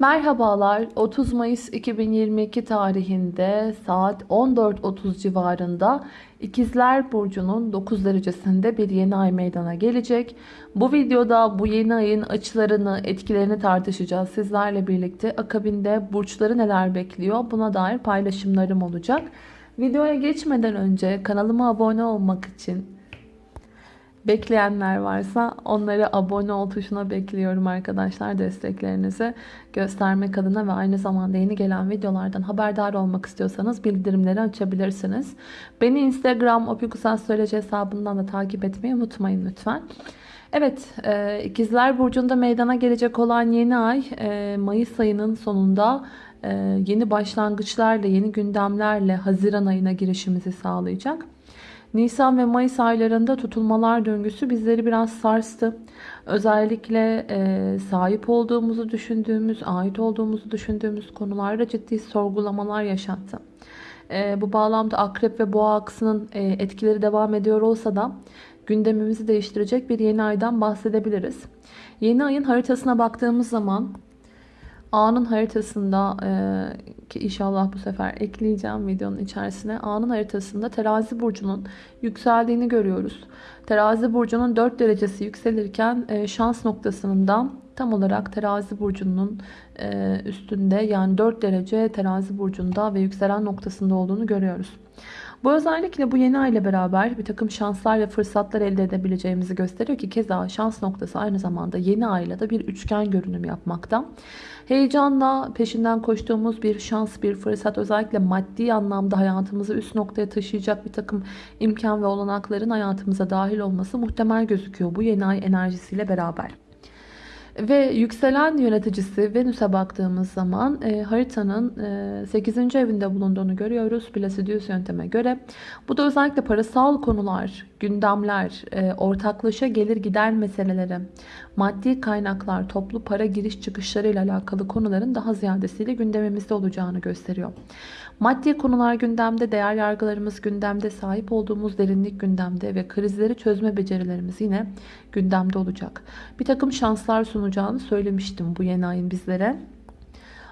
Merhabalar 30 Mayıs 2022 tarihinde saat 14.30 civarında İkizler Burcu'nun 9 derecesinde bir yeni ay meydana gelecek. Bu videoda bu yeni ayın açılarını, etkilerini tartışacağız sizlerle birlikte. Akabinde burçları neler bekliyor buna dair paylaşımlarım olacak. Videoya geçmeden önce kanalıma abone olmak için Bekleyenler varsa onları abone ol tuşuna bekliyorum arkadaşlar desteklerinizi göstermek adına ve aynı zamanda yeni gelen videolardan haberdar olmak istiyorsanız bildirimleri açabilirsiniz. Beni Instagram opikusastroloji hesabından da takip etmeyi unutmayın lütfen. Evet e, ikizler burcunda meydana gelecek olan yeni ay e, Mayıs ayının sonunda e, yeni başlangıçlarla yeni gündemlerle Haziran ayına girişimizi sağlayacak. Nisan ve Mayıs aylarında tutulmalar döngüsü bizleri biraz sarstı. Özellikle e, sahip olduğumuzu düşündüğümüz, ait olduğumuzu düşündüğümüz konularda ciddi sorgulamalar yaşattı. E, bu bağlamda akrep ve boğa aksının e, etkileri devam ediyor olsa da gündemimizi değiştirecek bir yeni aydan bahsedebiliriz. Yeni ayın haritasına baktığımız zaman A'nın haritasında e, ki inşallah bu sefer ekleyeceğim videonun içerisine. A'nın haritasında terazi burcunun yükseldiğini görüyoruz. Terazi burcunun 4 derecesi yükselirken e, şans noktasının da tam olarak terazi burcunun e, üstünde yani 4 derece terazi burcunda ve yükselen noktasında olduğunu görüyoruz. Bu özellikle bu yeni ay ile beraber bir takım şanslar ve fırsatlar elde edebileceğimizi gösteriyor ki keza şans noktası aynı zamanda yeni ayla da bir üçgen görünüm yapmakta. Heyecanla peşinden koştuğumuz bir şans, bir fırsat özellikle maddi anlamda hayatımızı üst noktaya taşıyacak bir takım imkan ve olanakların hayatımıza dahil olması muhtemel gözüküyor bu yeni ay enerjisiyle beraber. Ve yükselen yöneticisi Venüs'e baktığımız zaman e, haritanın e, 8. evinde bulunduğunu görüyoruz. Placidius yönteme göre. Bu da özellikle parasal konular, gündemler, e, ortaklaşa gelir gider meseleleri, maddi kaynaklar, toplu para giriş çıkışları ile alakalı konuların daha ziyadesiyle gündemimizde olacağını gösteriyor. Maddi konular gündemde, değer yargılarımız gündemde, sahip olduğumuz derinlik gündemde ve krizleri çözme becerilerimiz yine gündemde olacak. Bir takım şanslar sunacağını söylemiştim bu yeni ayın bizlere.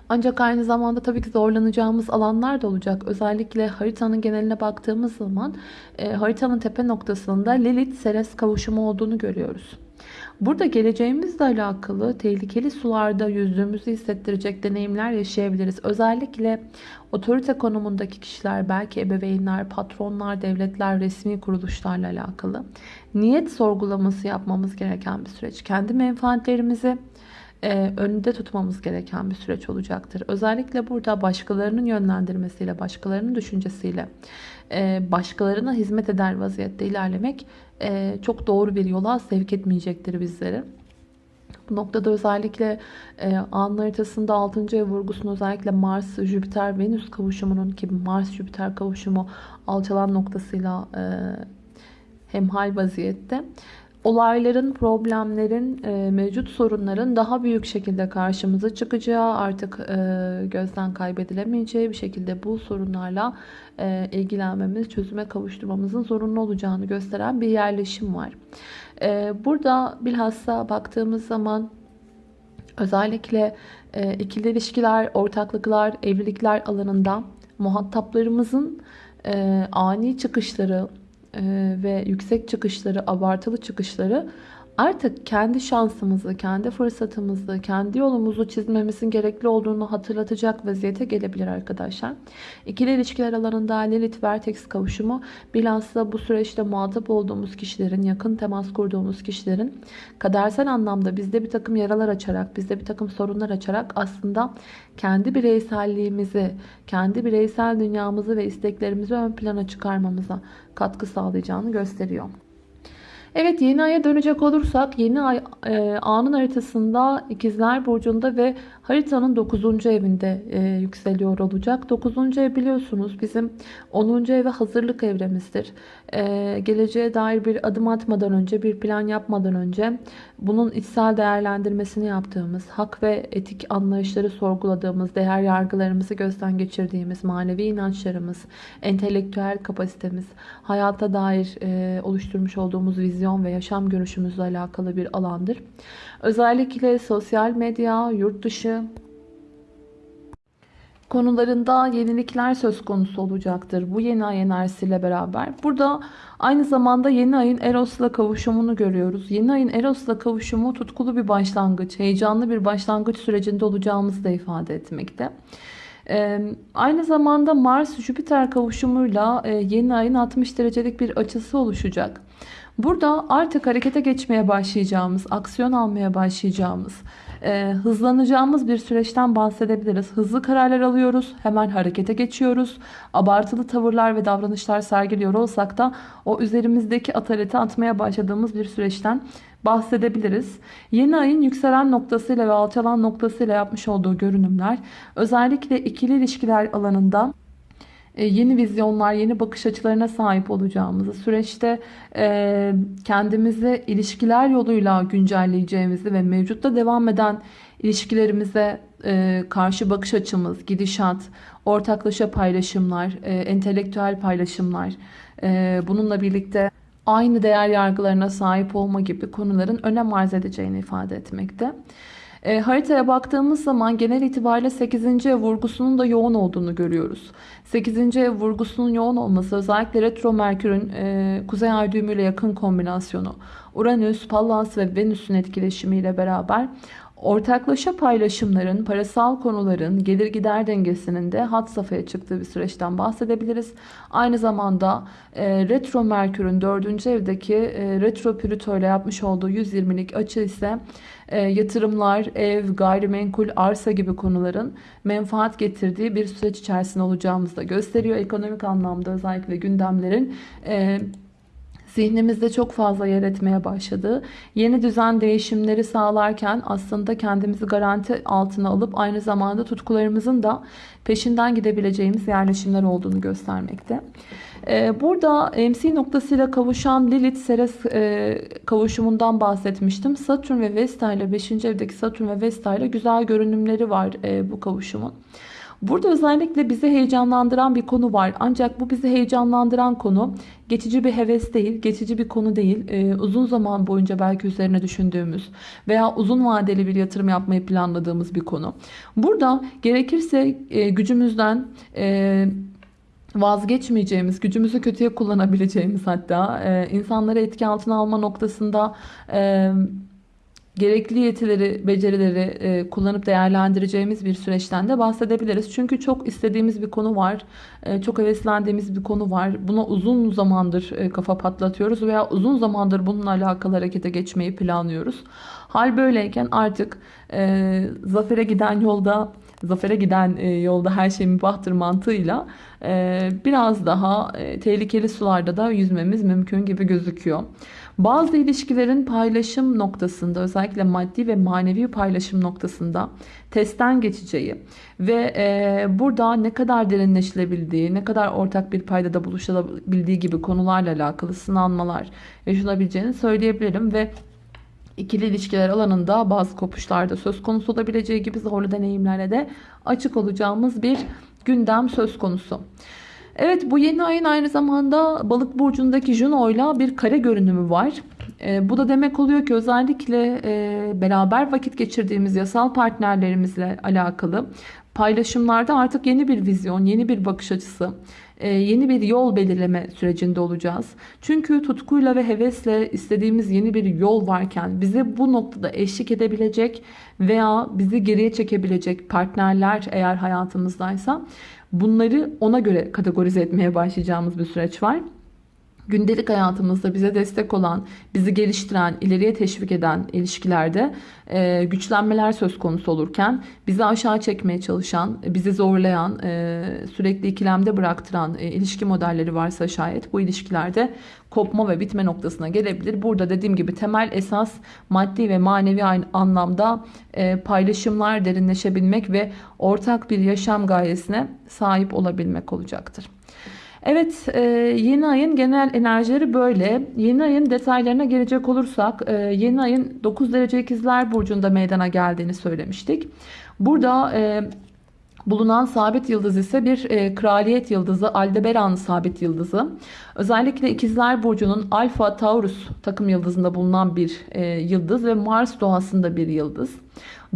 Ancak aynı zamanda tabii ki zorlanacağımız alanlar da olacak. Özellikle haritanın geneline baktığımız zaman e, haritanın tepe noktasında Lilith-Ceres kavuşumu olduğunu görüyoruz. Burada geleceğimizle alakalı tehlikeli sularda yüzdüğümüzü hissettirecek deneyimler yaşayabiliriz. Özellikle otorite konumundaki kişiler, belki ebeveynler, patronlar, devletler, resmi kuruluşlarla alakalı niyet sorgulaması yapmamız gereken bir süreç. Kendi menfaatlerimizi e, önünde tutmamız gereken bir süreç olacaktır. Özellikle burada başkalarının yönlendirmesiyle, başkalarının düşüncesiyle, başkalarına hizmet eder vaziyette ilerlemek e, çok doğru bir yola sevk etmeyecektir bizleri. Bu noktada özellikle e, an haritasında 6. ev vurgusunu özellikle Mars, Jüpiter, Venüs kavuşumunun ki Mars, Jüpiter kavuşumu alçalan noktasıyla e, hemhal vaziyette olayların, problemlerin, e, mevcut sorunların daha büyük şekilde karşımıza çıkacağı, artık e, gözden kaybedilemeyeceği bir şekilde bu sorunlarla e, ilgilenmemiz, çözüme kavuşturmamızın zorunlu olacağını gösteren bir yerleşim var. Burada bilhassa baktığımız zaman özellikle ikili ilişkiler, ortaklıklar, evlilikler alanında muhataplarımızın ani çıkışları, ve yüksek çıkışları, abartılı çıkışları artık kendi şansımızı, kendi fırsatımızı, kendi yolumuzu çizmemizin gerekli olduğunu hatırlatacak vaziyete gelebilir arkadaşlar. İkili ilişkiler alanında Lilith Vertex kavuşumu bilhassa bu süreçte muhatap olduğumuz kişilerin, yakın temas kurduğumuz kişilerin kadersel anlamda bizde bir takım yaralar açarak, bizde bir takım sorunlar açarak aslında kendi bireyselliğimizi, kendi bireysel dünyamızı ve isteklerimizi ön plana çıkarmamıza katkı sağlayacağını gösteriyor. Evet yeni aya dönecek olursak yeni ay e, anın haritasında ikizler burcunda ve haritanın 9. evinde e, yükseliyor olacak. 9. ev biliyorsunuz bizim 10. eve hazırlık evremizdir. E, geleceğe dair bir adım atmadan önce bir plan yapmadan önce bunun içsel değerlendirmesini yaptığımız, hak ve etik anlayışları sorguladığımız, değer yargılarımızı gözden geçirdiğimiz, manevi inançlarımız, entelektüel kapasitemiz, hayata dair e, oluşturmuş olduğumuz vizyon ve yaşam görüşümüzle alakalı bir alandır. Özellikle sosyal medya, yurt dışı, konularında yenilikler söz konusu olacaktır bu yeni ay enerjisiyle beraber. Burada aynı zamanda yeni ayın Eros'la kavuşumunu görüyoruz. Yeni ayın Eros'la kavuşumu tutkulu bir başlangıç, heyecanlı bir başlangıç sürecinde olacağımızı da ifade etmekte. Aynı zamanda Mars-Jüpiter kavuşumuyla yeni ayın 60 derecelik bir açısı oluşacak. Burada artık harekete geçmeye başlayacağımız, aksiyon almaya başlayacağımız, hızlanacağımız bir süreçten bahsedebiliriz. Hızlı kararlar alıyoruz, hemen harekete geçiyoruz. Abartılı tavırlar ve davranışlar sergiliyor olsak da o üzerimizdeki ataleti atmaya başladığımız bir süreçten bahsedebiliriz. Yeni ayın yükselen noktasıyla ve alçalan noktasıyla yapmış olduğu görünümler özellikle ikili ilişkiler alanında e, yeni vizyonlar, yeni bakış açılarına sahip olacağımızı, süreçte e, kendimizi ilişkiler yoluyla güncelleyeceğimizi ve mevcutta devam eden ilişkilerimize e, karşı bakış açımız, gidişat, ortaklaşa paylaşımlar, entelektüel paylaşımlar, bununla birlikte aynı değer yargılarına sahip olma gibi konuların önem arz edeceğini ifade etmekte. E, haritaya baktığımız zaman genel itibariyle 8. ev vurgusunun da yoğun olduğunu görüyoruz. 8. ev vurgusunun yoğun olması özellikle retro merkürün e, kuzey ay düğümüyle yakın kombinasyonu, Uranüs, Pallas ve Venüs'ün etkileşimiyle beraber Ortaklaşa paylaşımların, parasal konuların gelir gider dengesinin de hat safhaya çıktığı bir süreçten bahsedebiliriz. Aynı zamanda e, retro merkürün 4. evdeki e, retro plüto ile yapmış olduğu 120'lik açı ise e, yatırımlar, ev, gayrimenkul, arsa gibi konuların menfaat getirdiği bir süreç içerisinde olacağımızı da gösteriyor. Ekonomik anlamda özellikle gündemlerin e, zihnimizde çok fazla yer etmeye başladı. Yeni düzen değişimleri sağlarken aslında kendimizi garanti altına alıp aynı zamanda tutkularımızın da peşinden gidebileceğimiz yerleşimler olduğunu göstermekte. Ee, burada MC noktasıyla kavuşan Lilith-Ceres e, kavuşumundan bahsetmiştim. Satürn ve Vesta ile 5. evdeki Satürn ve Vesta ile güzel görünümleri var e, bu kavuşumun. Burada özellikle bizi heyecanlandıran bir konu var. Ancak bu bizi heyecanlandıran konu geçici bir heves değil, geçici bir konu değil. Ee, uzun zaman boyunca belki üzerine düşündüğümüz veya uzun vadeli bir yatırım yapmayı planladığımız bir konu. Burada gerekirse e, gücümüzden... E, vazgeçmeyeceğimiz, gücümüzü kötüye kullanabileceğimiz hatta e, insanları etki altına alma noktasında e, gerekli yetileri, becerileri e, kullanıp değerlendireceğimiz bir süreçten de bahsedebiliriz. Çünkü çok istediğimiz bir konu var. E, çok heveslendiğimiz bir konu var. Buna uzun zamandır e, kafa patlatıyoruz veya uzun zamandır bununla alakalı harekete geçmeyi planlıyoruz. Hal böyleyken artık e, zafere giden yolda zafere giden e, yolda her şey mübahtır mantığıyla e, biraz daha e, tehlikeli sularda da yüzmemiz mümkün gibi gözüküyor. Bazı ilişkilerin paylaşım noktasında özellikle maddi ve manevi paylaşım noktasında testten geçeceği ve e, burada ne kadar derinleşilebildiği, ne kadar ortak bir paydada buluşabildiği gibi konularla alakalı sınanmalar yaşanabileceğini söyleyebilirim ve ikili ilişkiler alanında bazı kopuşlarda söz konusu olabileceği gibi zorlu deneyimlerle de açık olacağımız bir gündem söz konusu. Evet bu yeni ayın aynı zamanda balık burcundaki Juno ile bir kare görünümü var. E, bu da demek oluyor ki özellikle e, beraber vakit geçirdiğimiz yasal partnerlerimizle alakalı paylaşımlarda artık yeni bir vizyon, yeni bir bakış açısı, e, yeni bir yol belirleme sürecinde olacağız. Çünkü tutkuyla ve hevesle istediğimiz yeni bir yol varken bize bu noktada eşlik edebilecek veya bizi geriye çekebilecek partnerler eğer hayatımızdaysa bunları ona göre kategorize etmeye başlayacağımız bir süreç var gündelik hayatımızda bize destek olan, bizi geliştiren, ileriye teşvik eden ilişkilerde e, güçlenmeler söz konusu olurken bizi aşağı çekmeye çalışan, bizi zorlayan, e, sürekli ikilemde bıraktıran e, ilişki modelleri varsa şayet bu ilişkilerde kopma ve bitme noktasına gelebilir. Burada dediğim gibi temel esas maddi ve manevi anlamda e, paylaşımlar derinleşebilmek ve ortak bir yaşam gayesine sahip olabilmek olacaktır. Evet e, yeni ayın genel enerjileri böyle. Yeni ayın detaylarına gelecek olursak e, yeni ayın 9 derece ikizler burcunda meydana geldiğini söylemiştik. Burada e, bulunan sabit yıldız ise bir e, kraliyet yıldızı Aldebaran sabit yıldızı. Özellikle ikizler burcunun Alfa Taurus takım yıldızında bulunan bir yıldız ve Mars doğasında bir yıldız.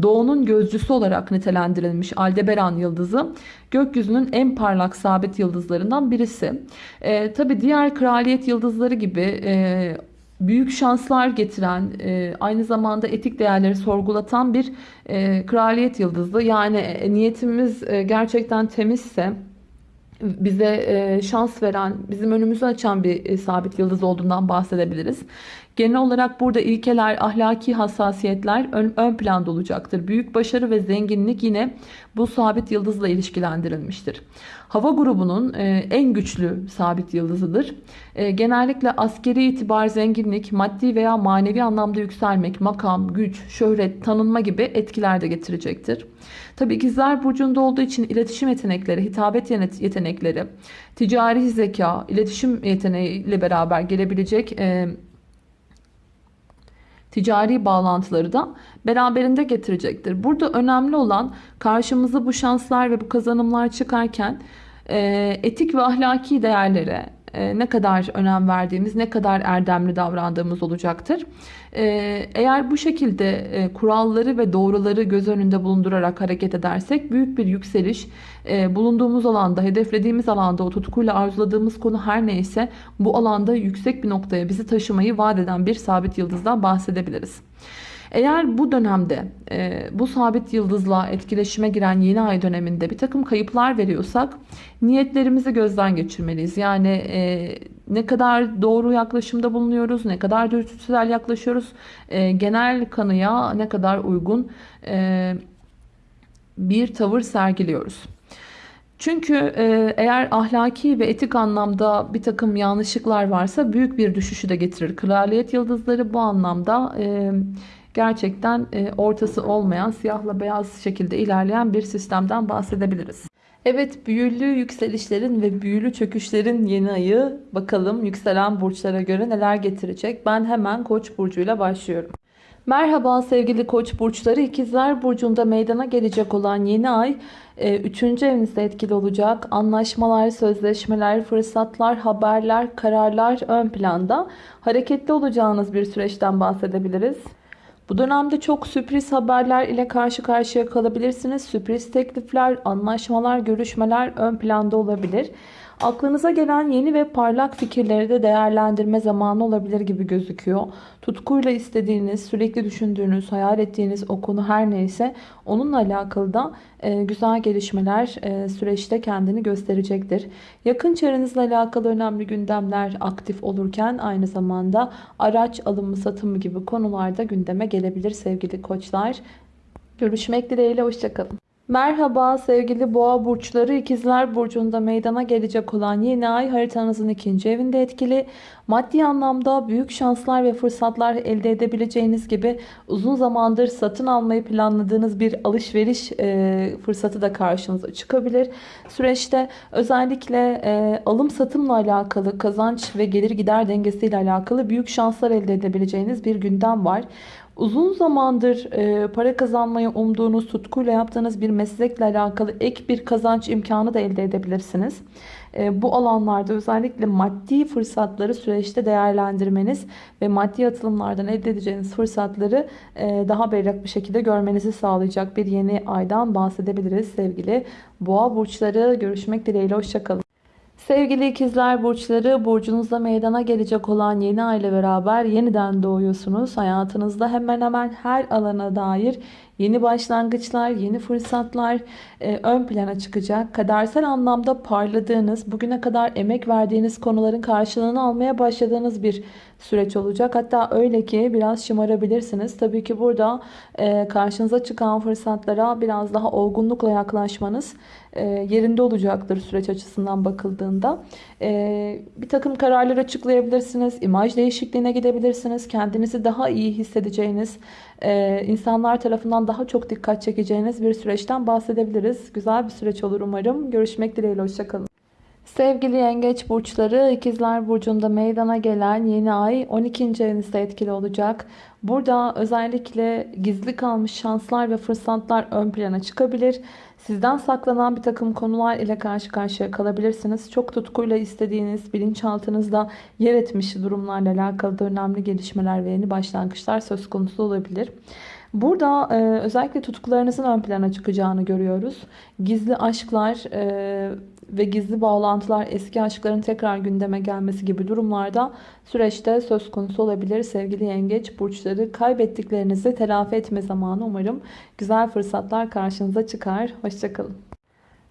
Doğunun gözcüsü olarak nitelendirilmiş Aldebaran yıldızı gökyüzünün en parlak sabit yıldızlarından birisi. E, Tabi diğer kraliyet yıldızları gibi e, büyük şanslar getiren, e, aynı zamanda etik değerleri sorgulatan bir e, kraliyet yıldızı. Yani e, niyetimiz e, gerçekten temizse, bize e, şans veren, bizim önümüzü açan bir e, sabit yıldız olduğundan bahsedebiliriz. Genel olarak burada ilkeler, ahlaki hassasiyetler ön, ön planda olacaktır. Büyük başarı ve zenginlik yine bu sabit yıldızla ilişkilendirilmiştir. Hava grubunun e, en güçlü sabit yıldızıdır. E, genellikle askeri itibar, zenginlik, maddi veya manevi anlamda yükselmek, makam, güç, şöhret, tanınma gibi etkiler de getirecektir. Tabii ikizler burcunda olduğu için iletişim yetenekleri, hitabet yetenekleri, ticari zeka, iletişim yeteneğiyle beraber gelebilecek e, ticari bağlantıları da beraberinde getirecektir. Burada önemli olan karşımıza bu şanslar ve bu kazanımlar çıkarken e, etik ve ahlaki değerlere e, ne kadar önem verdiğimiz, ne kadar erdemli davrandığımız olacaktır. E, eğer bu şekilde kuralları ve doğruları göz önünde bulundurarak hareket edersek büyük bir yükseliş, bulunduğumuz alanda, hedeflediğimiz alanda, o tutkuyla arzuladığımız konu her neyse bu alanda yüksek bir noktaya bizi taşımayı vaat eden bir sabit yıldızdan bahsedebiliriz. Eğer bu dönemde e, bu sabit yıldızla etkileşime giren yeni ay döneminde bir takım kayıplar veriyorsak niyetlerimizi gözden geçirmeliyiz. Yani e, ne kadar doğru yaklaşımda bulunuyoruz, ne kadar dürtüsel yaklaşıyoruz, e, genel kanıya ne kadar uygun e, bir tavır sergiliyoruz. Çünkü e, eğer ahlaki ve etik anlamda bir takım yanlışlıklar varsa büyük bir düşüşü de getirir. Kraliyet yıldızları bu anlamda e, gerçekten e, ortası olmayan siyahla beyaz şekilde ilerleyen bir sistemden bahsedebiliriz. Evet büyülü yükselişlerin ve büyülü çöküşlerin yeni ayı bakalım yükselen burçlara göre neler getirecek. Ben hemen koç burcuyla başlıyorum. Merhaba sevgili koç burçları ikizler burcunda meydana gelecek olan yeni ay 3. E, evinizde etkili olacak. Anlaşmalar, sözleşmeler, fırsatlar, haberler, kararlar ön planda. Hareketli olacağınız bir süreçten bahsedebiliriz. Bu dönemde çok sürpriz haberler ile karşı karşıya kalabilirsiniz. Sürpriz teklifler, anlaşmalar, görüşmeler ön planda olabilir. Aklınıza gelen yeni ve parlak fikirleri de değerlendirme zamanı olabilir gibi gözüküyor. Tutkuyla istediğiniz, sürekli düşündüğünüz, hayal ettiğiniz o konu her neyse onunla alakalı da e, güzel gelişmeler e, süreçte kendini gösterecektir. Yakın çevrenizle alakalı önemli gündemler aktif olurken aynı zamanda araç alımı satımı gibi konularda gündeme gelebilir sevgili koçlar. Görüşmek dileğiyle hoşçakalın. Merhaba sevgili boğa burçları ikizler burcunda meydana gelecek olan yeni ay haritanızın ikinci evinde etkili. Maddi anlamda büyük şanslar ve fırsatlar elde edebileceğiniz gibi uzun zamandır satın almayı planladığınız bir alışveriş e, fırsatı da karşınıza çıkabilir. Süreçte özellikle e, alım satımla alakalı kazanç ve gelir gider dengesiyle alakalı büyük şanslar elde edebileceğiniz bir gündem var. Uzun zamandır e, para kazanmayı umduğunuz, tutkuyla yaptığınız bir meslekle alakalı ek bir kazanç imkanı da elde edebilirsiniz. E, bu alanlarda özellikle maddi fırsatları süreçte değerlendirmeniz ve maddi atılımlardan elde edeceğiniz fırsatları e, daha berrak bir şekilde görmenizi sağlayacak bir yeni aydan bahsedebiliriz sevgili boğa burçları. Görüşmek dileğiyle hoşçakalın. Sevgili ikizler burçları burcunuzda meydana gelecek olan yeni ay ile beraber yeniden doğuyorsunuz. Hayatınızda hemen hemen her alana dair yeni başlangıçlar, yeni fırsatlar e, ön plana çıkacak. Kadersel anlamda parladığınız, bugüne kadar emek verdiğiniz konuların karşılığını almaya başladığınız bir süreç olacak. Hatta öyle ki biraz şımarabilirsiniz. Tabii ki burada e, karşınıza çıkan fırsatlara biraz daha olgunlukla yaklaşmanız e, yerinde olacaktır süreç açısından bakıldığında. E, bir takım kararlar açıklayabilirsiniz. imaj değişikliğine gidebilirsiniz. Kendinizi daha iyi hissedeceğiniz, e, insanlar tarafından daha çok dikkat çekeceğiniz bir süreçten bahsedebiliriz. Güzel bir süreç olur umarım. Görüşmek dileğiyle. Hoşçakalın. Sevgili yengeç burçları ikizler burcunda meydana gelen yeni ay 12. evinizde etkili olacak. Burada özellikle gizli kalmış şanslar ve fırsatlar ön plana çıkabilir. Sizden saklanan bir takım konular ile karşı karşıya kalabilirsiniz. Çok tutkuyla istediğiniz bilinçaltınızda yer etmiş durumlarla alakalı da önemli gelişmeler ve yeni başlangıçlar söz konusu olabilir. Burada e, özellikle tutkularınızın ön plana çıkacağını görüyoruz. Gizli aşklar e, ve gizli bağlantılar, eski aşkların tekrar gündeme gelmesi gibi durumlarda süreçte söz konusu olabilir. Sevgili yengeç burçları kaybettiklerinizi telafi etme zamanı umarım güzel fırsatlar karşınıza çıkar. Hoşçakalın.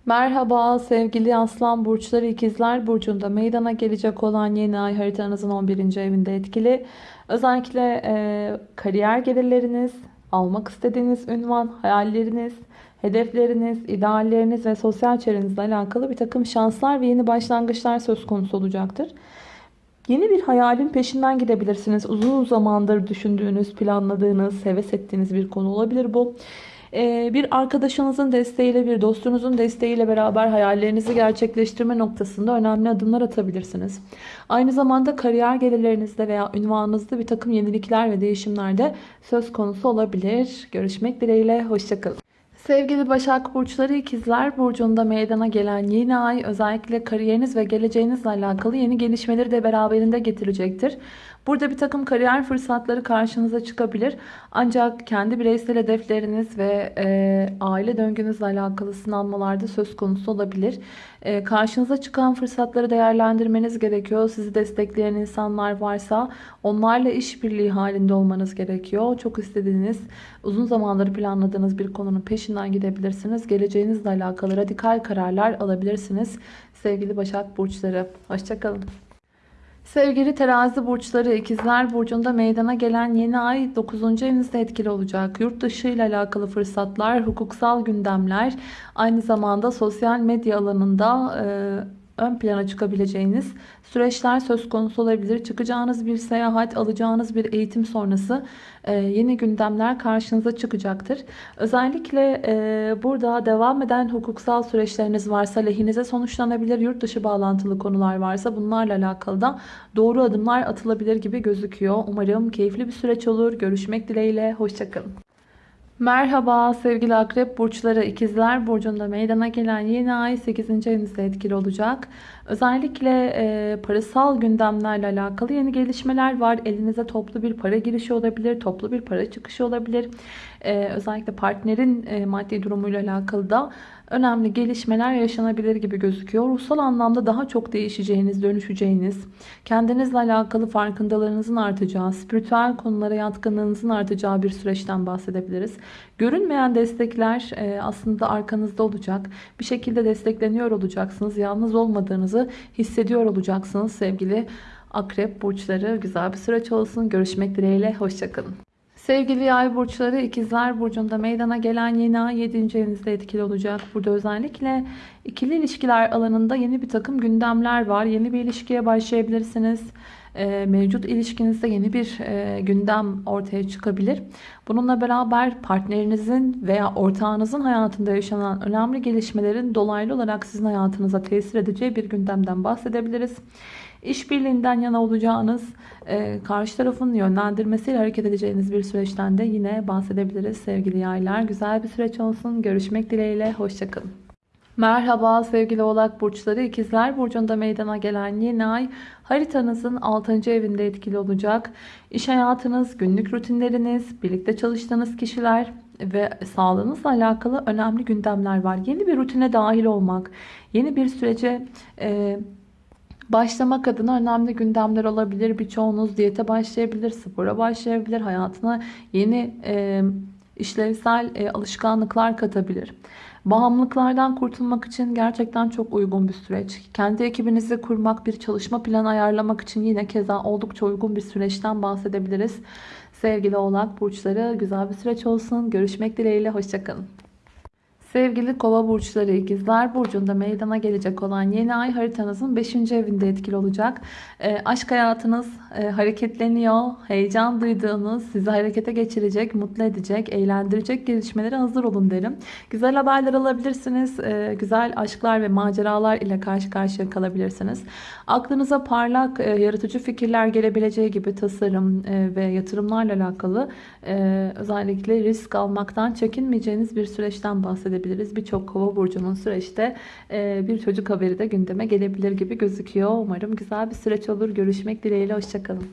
Merhaba sevgili aslan burçları ikizler burcunda meydana gelecek olan yeni ay haritanızın 11. evinde etkili. Özellikle e, kariyer gelirleriniz, almak istediğiniz ünvan, hayalleriniz, hedefleriniz, idealleriniz ve sosyal çevrenizle alakalı bir takım şanslar ve yeni başlangıçlar söz konusu olacaktır. Yeni bir hayalin peşinden gidebilirsiniz. Uzun zamandır düşündüğünüz, planladığınız, heves ettiğiniz bir konu olabilir bu. Ee, bir arkadaşınızın desteğiyle, bir dostunuzun desteğiyle beraber hayallerinizi gerçekleştirme noktasında önemli adımlar atabilirsiniz. Aynı zamanda kariyer gelirlerinizde veya ünvanınızda bir takım yenilikler ve değişimler de söz konusu olabilir. Görüşmek dileğiyle, hoşçakalın. Sevgili Başak Burçları ikizler Burcu'nda meydana gelen yeni ay özellikle kariyeriniz ve geleceğinizle alakalı yeni gelişmeleri de beraberinde getirecektir. Burada bir takım kariyer fırsatları karşınıza çıkabilir. Ancak kendi bireysel hedefleriniz ve e, aile döngünüzle alakalı sınanmalarda söz konusu olabilir. E, karşınıza çıkan fırsatları değerlendirmeniz gerekiyor. Sizi destekleyen insanlar varsa onlarla işbirliği halinde olmanız gerekiyor. Çok istediğiniz, uzun zamandır planladığınız bir konunun peşinden gidebilirsiniz. Geleceğinizle alakalı radikal kararlar alabilirsiniz. Sevgili Başak Burçları, hoşçakalın. Sevgili terazi burçları ikizler burcunda meydana gelen yeni ay 9. evinizde etkili olacak. Yurt dışı ile alakalı fırsatlar, hukuksal gündemler, aynı zamanda sosyal medya alanında e, ön plana çıkabileceğiniz süreçler söz konusu olabilir. Çıkacağınız bir seyahat, alacağınız bir eğitim sonrası e, yeni gündemler karşınıza çıkacaktır. Özellikle e, burada devam eden hukuksal süreçleriniz varsa lehinize sonuçlanabilir. Yurt dışı bağlantılı konular varsa bunlarla alakalı da doğru adımlar atılabilir gibi gözüküyor. Umarım keyifli bir süreç olur. Görüşmek dileğiyle. Hoşçakalın. Merhaba sevgili akrep burçları ikizler burcunda meydana gelen yeni ay 8. evinizde etkili olacak. Özellikle e, parasal gündemlerle alakalı yeni gelişmeler var. Elinize toplu bir para girişi olabilir, toplu bir para çıkışı olabilir. E, özellikle partnerin e, maddi durumuyla alakalı da önemli gelişmeler yaşanabilir gibi gözüküyor. Ruhsal anlamda daha çok değişeceğiniz, dönüşeceğiniz, kendinizle alakalı farkındalığınızın artacağı, spiritüel konulara yatkınlığınızın artacağı bir süreçten bahsedebiliriz. Görünmeyen destekler e, aslında arkanızda olacak. Bir şekilde destekleniyor olacaksınız. Yalnız olmadığınızı hissediyor olacaksınız sevgili akrep burçları. Güzel bir süreç olsun. Görüşmek dileğiyle. Hoşçakalın. Sevgili yay burçları ikizler burcunda meydana gelen yeni ay 7. evinizde etkili olacak. Burada özellikle ikili ilişkiler alanında yeni bir takım gündemler var. Yeni bir ilişkiye başlayabilirsiniz. E, mevcut ilişkinizde yeni bir e, gündem ortaya çıkabilir. Bununla beraber partnerinizin veya ortağınızın hayatında yaşanan önemli gelişmelerin dolaylı olarak sizin hayatınıza tesir edeceği bir gündemden bahsedebiliriz. İşbirliğinden yana olacağınız, e, karşı tarafın yönlendirmesiyle hareket edeceğiniz bir süreçten de yine bahsedebiliriz sevgili yaylar. Güzel bir süreç olsun. Görüşmek dileğiyle. Hoşçakalın. Merhaba sevgili oğlak burçları ikizler burcunda meydana gelen yeni ay haritanızın 6. evinde etkili olacak. İş hayatınız, günlük rutinleriniz, birlikte çalıştığınız kişiler ve sağlığınızla alakalı önemli gündemler var. Yeni bir rutine dahil olmak, yeni bir sürece e, başlamak adına önemli gündemler olabilir. Birçoğunuz diyete başlayabilir, spora başlayabilir, hayatına yeni e, işlevsel e, alışkanlıklar katabilir. Bağımlılıklardan kurtulmak için gerçekten çok uygun bir süreç. Kendi ekibinizi kurmak, bir çalışma planı ayarlamak için yine keza oldukça uygun bir süreçten bahsedebiliriz. Sevgili oğlak burçları güzel bir süreç olsun. Görüşmek dileğiyle. Hoşçakalın. Sevgili kova burçları ikizler burcunda meydana gelecek olan yeni ay haritanızın 5. evinde etkili olacak. E, aşk hayatınız e, hareketleniyor. Heyecan duyduğunuz, sizi harekete geçirecek, mutlu edecek, eğlendirecek gelişmelere hazır olun derim. Güzel haberler alabilirsiniz. E, güzel aşklar ve maceralar ile karşı karşıya kalabilirsiniz. Aklınıza parlak, e, yaratıcı fikirler gelebileceği gibi tasarım e, ve yatırımlarla alakalı e, özellikle risk almaktan çekinmeyeceğiniz bir süreçten bahsedebilirsiniz edebiliriz. Birçok kova burcunun süreçte e, bir çocuk haberi de gündeme gelebilir gibi gözüküyor. Umarım güzel bir süreç olur. Görüşmek dileğiyle. Hoşçakalın.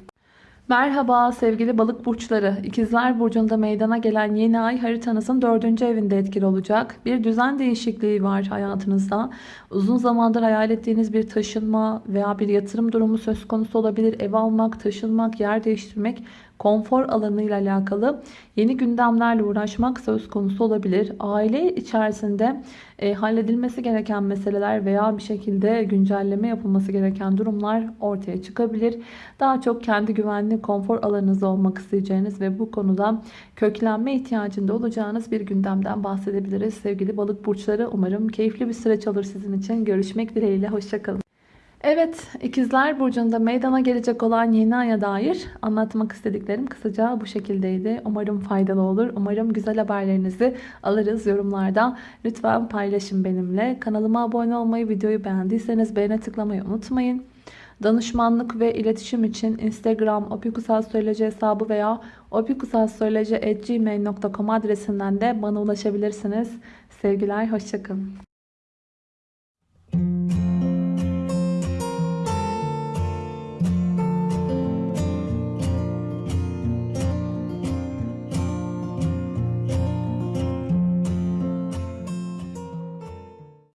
Merhaba sevgili balık burçları. İkizler Burcu'nda meydana gelen yeni ay haritanızın dördüncü evinde etkili olacak. Bir düzen değişikliği var hayatınızda. Uzun zamandır hayal ettiğiniz bir taşınma veya bir yatırım durumu söz konusu olabilir. Ev almak, taşınmak, yer değiştirmek, konfor alanıyla alakalı yeni gündemlerle uğraşmak söz konusu olabilir. Aile içerisinde e, halledilmesi gereken meseleler veya bir şekilde güncelleme yapılması gereken durumlar ortaya çıkabilir. Daha çok kendi güvenli konfor alanınızda olmak isteyeceğiniz ve bu konuda köklenme ihtiyacında olacağınız bir gündemden bahsedebiliriz. Sevgili balık burçları umarım keyifli bir süreç olur sizin için. Görüşmek dileğiyle. Hoşçakalın. Evet, İkizler Burcu'nda meydana gelecek olan yeni aya dair anlatmak istediklerim kısaca bu şekildeydi. Umarım faydalı olur. Umarım güzel haberlerinizi alırız yorumlarda. Lütfen paylaşın benimle. Kanalıma abone olmayı, videoyu beğendiyseniz beğene tıklamayı unutmayın. Danışmanlık ve iletişim için Instagram opikusastroloji hesabı veya opikusastroloji.gmail.com adresinden de bana ulaşabilirsiniz. Sevgiler, hoşçakalın.